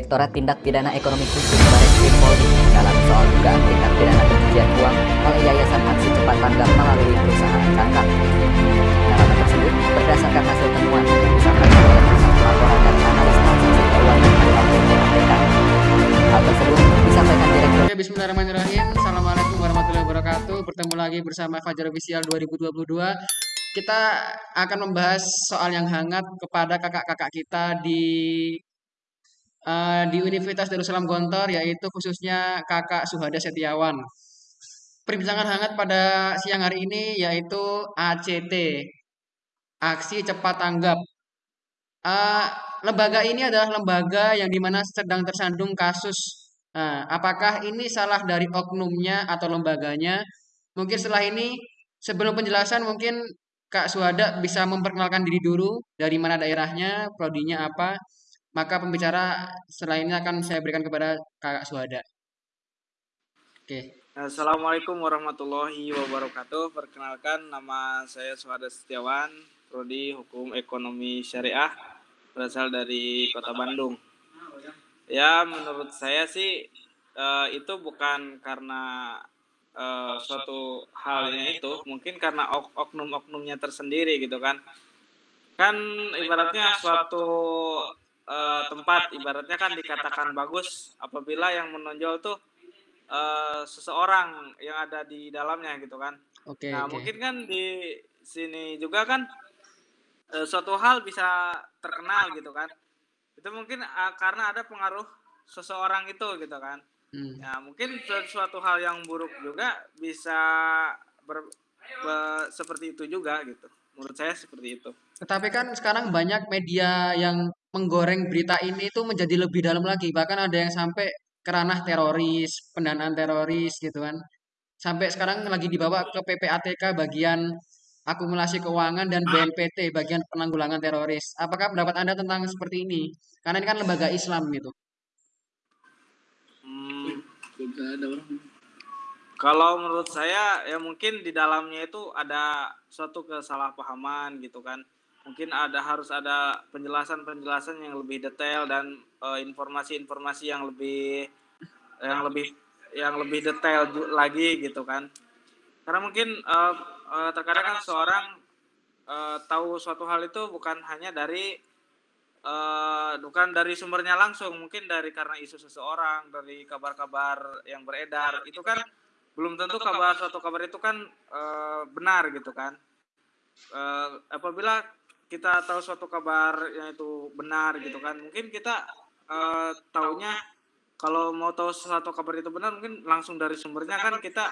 Direktorat Tindak Pidana Ekonomi Khusus Barreskrim Polri dalam soal dugaan tindak pidana pencucian uang oleh Yayasan Aksi Cepat Tanggap melalui perusahaan Cangkap. Dalam tersebut, berdasarkan hasil temuan yang disampaikan oleh pusat pelaporan dan analis transaksi keuangan atau PPATK. Hal tersebut disampaikan Direktur bismillahirrahmanirrahim. Assalamualaikum warahmatullahi wabarakatuh. Bertemu lagi bersama Fajar Official 2022. Kita akan membahas soal yang hangat kepada kakak-kakak kita di eh, di Universitas Darussalam Gontor, yaitu khususnya kakak Suhada Setiawan. Perbincangan hangat pada siang hari ini yaitu ACT, Aksi Cepat Tanggap. Eh, lembaga ini adalah lembaga yang di mana sedang tersandung kasus. Nah, apakah ini salah dari oknumnya atau lembaganya? Mungkin setelah ini, sebelum penjelasan mungkin Kak Suhada bisa memperkenalkan diri dulu, dari mana daerahnya, prodinya apa. Maka pembicara ini akan saya berikan kepada Kak Suhada. Oke. Assalamualaikum warahmatullahi wabarakatuh. Perkenalkan nama saya Suhada Setiawan, prodi Hukum Ekonomi Syariah, berasal dari Kota Bandung. Ya, menurut saya sih eh, itu bukan karena eh, suatu halnya itu, mungkin karena ok- oknum-oknumnya tersendiri gitu kan. Kan ibaratnya suatu eh, tempat ibaratnya kan dikatakan bagus apabila yang menonjol tuh eh, seseorang yang ada di dalamnya gitu kan. Oke, Nah, oke. mungkin kan di sini juga kan eh, suatu hal bisa terkenal gitu kan. Itu mungkin ah, karena ada pengaruh seseorang itu gitu kan. Hmm. Ya, mungkin su- suatu hal yang buruk juga bisa ber- be- seperti itu juga gitu. Menurut saya seperti itu. Tetapi kan sekarang banyak media yang menggoreng berita ini itu menjadi lebih dalam lagi. Bahkan ada yang sampai ke ranah teroris, pendanaan teroris gitu kan. Sampai sekarang lagi dibawa ke PPATK bagian akumulasi keuangan dan BNPT bagian penanggulangan teroris. Apakah pendapat Anda tentang seperti ini? Karena ini kan lembaga Islam gitu. Hmm, Kalau menurut saya ya mungkin di dalamnya itu ada suatu kesalahpahaman gitu kan. Mungkin ada harus ada penjelasan-penjelasan yang lebih detail dan eh, informasi-informasi yang lebih yang lebih yang lebih detail lagi gitu kan. Karena mungkin eh, eh, terkadang kan seorang eh, tahu suatu hal itu bukan hanya dari eh, bukan dari sumbernya langsung, mungkin dari karena isu seseorang, dari kabar-kabar yang beredar. Itu kan belum tentu kabar suatu kabar itu kan eh, benar gitu kan. Eh, apabila kita tahu suatu kabar yang itu benar gitu kan, mungkin kita eh, taunya kalau mau tahu suatu kabar itu benar mungkin langsung dari sumbernya kan kita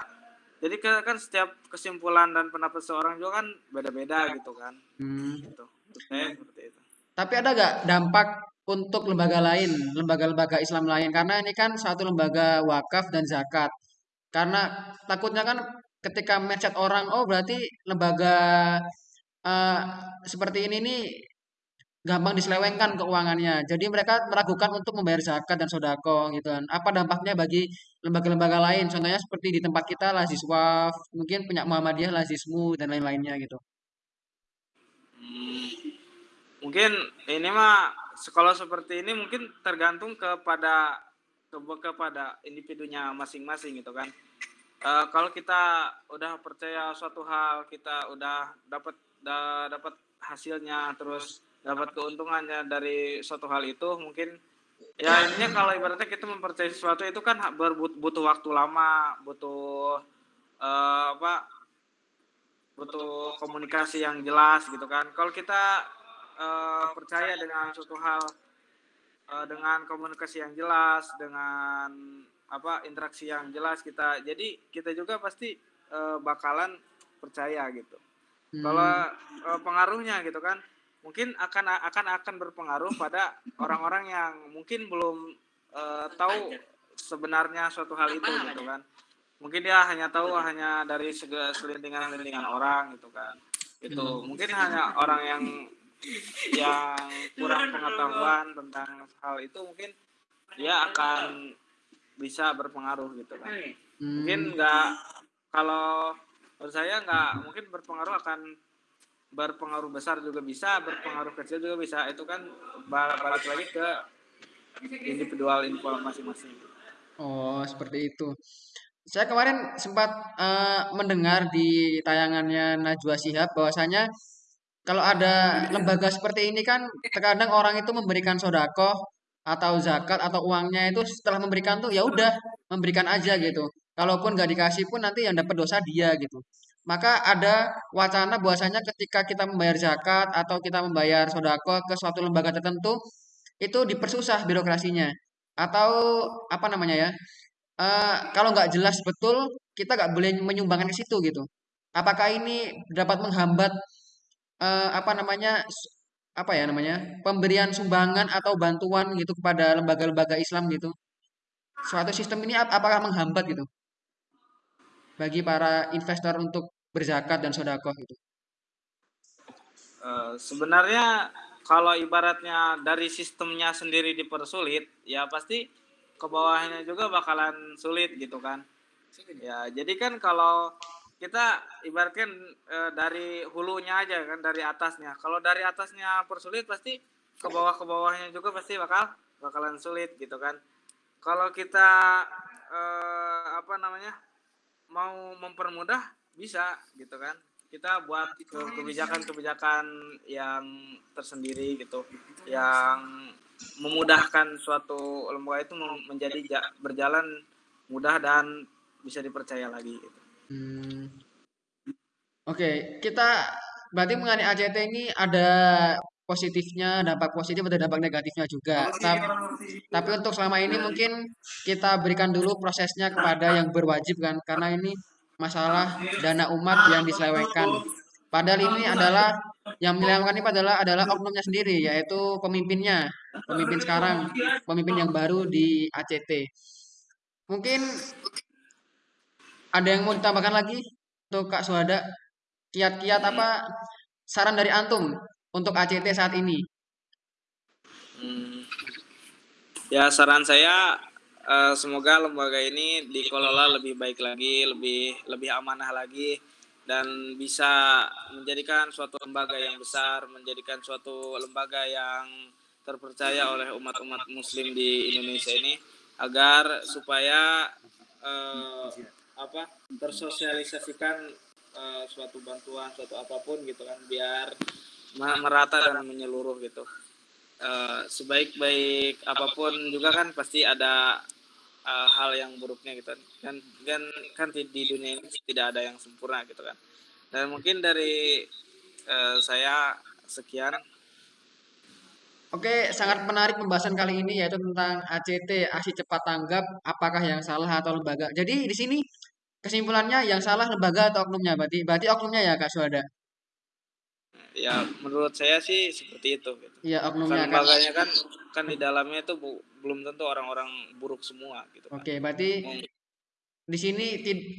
jadi kan setiap kesimpulan dan pendapat seorang juga kan beda-beda gitu kan Hmm. gitu saya seperti itu Tapi ada nggak dampak untuk lembaga lain, lembaga-lembaga Islam lain? Karena ini kan satu lembaga wakaf dan zakat. Karena takutnya kan ketika mindset orang, oh berarti lembaga eh, seperti ini nih gampang diselewengkan keuangannya. Jadi mereka meragukan untuk membayar zakat dan sodako gitu kan. Apa dampaknya bagi lembaga-lembaga lain? Contohnya seperti di tempat kita Lazis Waf, mungkin punya Muhammadiyah Lazismu dan lain-lainnya gitu. Mungkin ini mah se- kalau seperti ini mungkin tergantung kepada ke- kepada individunya masing-masing gitu kan Eh, kalau kita udah percaya suatu hal kita udah dapat da- dapat hasilnya terus dapat keuntungannya dari suatu hal itu mungkin ya intinya kalau ibaratnya kita mempercayai sesuatu itu kan butuh waktu lama butuh eh, apa butuh komunikasi yang jelas gitu kan. Kalau kita eh, percaya dengan suatu hal eh, dengan komunikasi yang jelas dengan apa interaksi yang jelas kita. Jadi kita juga pasti eh, bakalan percaya gitu. Hmm. kalau eh, pengaruhnya gitu kan mungkin akan akan akan berpengaruh pada orang-orang yang mungkin belum eh, tahu sebenarnya suatu hal itu gitu kan. Mungkin dia hanya tahu hanya dari selintingan-selintingan orang gitu kan. Itu mungkin hanya orang yang yang kurang pengetahuan tentang hal itu mungkin dia akan bisa berpengaruh gitu kan Hmm. mungkin nggak kalau menurut saya nggak mungkin berpengaruh akan berpengaruh besar juga bisa berpengaruh kecil juga bisa itu kan ba- balik lagi ke individual info masing-masing. Oh, seperti itu. Saya kemarin sempat eh, mendengar di tayangannya Najwa Shihab bahwasanya kalau ada lembaga seperti ini kan terkadang orang itu memberikan sodakoh atau zakat atau uangnya itu setelah memberikan tuh ya udah memberikan aja gitu. Kalaupun nggak dikasih pun nanti yang dapat dosa dia gitu. Maka ada wacana bahwasanya ketika kita membayar zakat atau kita membayar sodakoh ke suatu lembaga tertentu itu dipersusah birokrasinya atau apa namanya ya eh, kalau nggak jelas betul kita nggak boleh menyumbangkan ke situ gitu. Apakah ini dapat menghambat eh, apa namanya apa ya namanya pemberian sumbangan atau bantuan gitu kepada lembaga-lembaga Islam gitu. Suatu sistem ini ap- apakah menghambat gitu bagi para investor untuk berzakat dan sodakoh gitu. Eh, sebenarnya kalau ibaratnya dari sistemnya sendiri dipersulit, ya pasti ke bawahnya juga bakalan sulit gitu kan. Ya, jadi kan kalau kita ibaratkan eh, dari hulunya aja kan dari atasnya. Kalau dari atasnya persulit pasti ke bawah ke bawahnya juga pasti bakal bakalan sulit gitu kan. Kalau kita eh, apa namanya mau mempermudah bisa gitu kan kita buat ke- kebijakan-kebijakan yang tersendiri gitu yang memudahkan suatu lembaga itu menjadi ja- berjalan mudah dan bisa dipercaya lagi gitu. Hmm. Oke, kita berarti mengenai ACT ini ada positifnya, dampak positif ada dampak negatifnya juga. Tapi, tapi untuk selama ini mungkin kita berikan dulu prosesnya kepada yang berwajib kan, karena ini masalah dana umat yang diselewengkan. Padahal ini adalah yang menyelewengkan ini adalah adalah oknumnya sendiri, yaitu pemimpinnya, pemimpin sekarang, pemimpin yang baru di ACT. Mungkin ada yang mau ditambahkan lagi untuk Kak Suhada? Kiat-kiat apa saran dari antum untuk ACT saat ini? Hmm. Ya saran saya eh, semoga lembaga ini dikelola lebih baik lagi, lebih lebih amanah lagi dan bisa menjadikan suatu lembaga yang besar, menjadikan suatu lembaga yang terpercaya oleh umat-umat muslim di Indonesia ini agar supaya eh, apa tersosialisasikan eh, suatu bantuan, suatu apa pun gitu kan biar merata dan menyeluruh gitu. Eh, sebaik-baik apa pun juga kan pasti ada eh, hal yang buruknya gitu kan. Kan kan kan di, dunia ini tidak ada yang sempurna gitu kan. Dan mungkin dari eh, saya sekian. Oke, sangat menarik pembahasan kali ini yaitu tentang ACT, aksi cepat tanggap, apakah yang salah atau lembaga. Jadi di sini kesimpulannya yang salah lembaga atau oknumnya, berarti berarti oknumnya ya Kak Suhada. ya menurut saya sih seperti itu gitu. Kan oknumnya Kak. lembaganya kan kan di dalamnya itu bu- belum tentu orang-orang buruk semua gitu kan Oke, berarti Mung- di sini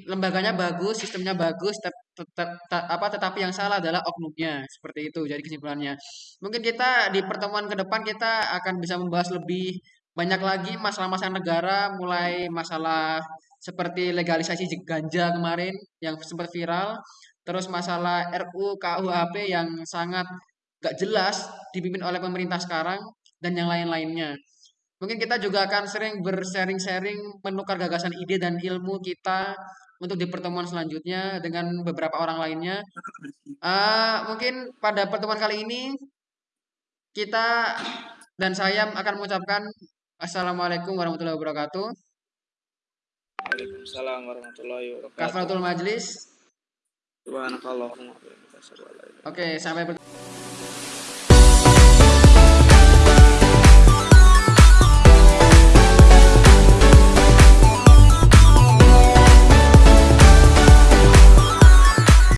lembaganya bagus, sistemnya bagus, tet- tet- tet- apa tetapi yang salah adalah oknumnya. Seperti itu jadi kesimpulannya. Mungkin kita di pertemuan ke depan kita akan bisa membahas lebih banyak lagi masalah-masalah negara, mulai masalah seperti legalisasi ganja kemarin yang sempat viral, terus masalah RUU KUHP yang sangat gak jelas dipimpin oleh pemerintah sekarang dan yang lain-lainnya. Mungkin kita juga akan sering bersharing-sharing, menukar gagasan ide dan ilmu kita untuk di pertemuan selanjutnya dengan beberapa orang lainnya. Ah, mungkin pada pertemuan kali ini kita dan saya akan mengucapkan Assalamualaikum warahmatullahi wabarakatuh. Waalaikumsalam warahmatullahi wabarakatuh. Kafaratul majlis. Subhanakallahumma Oke, sampai bertemu.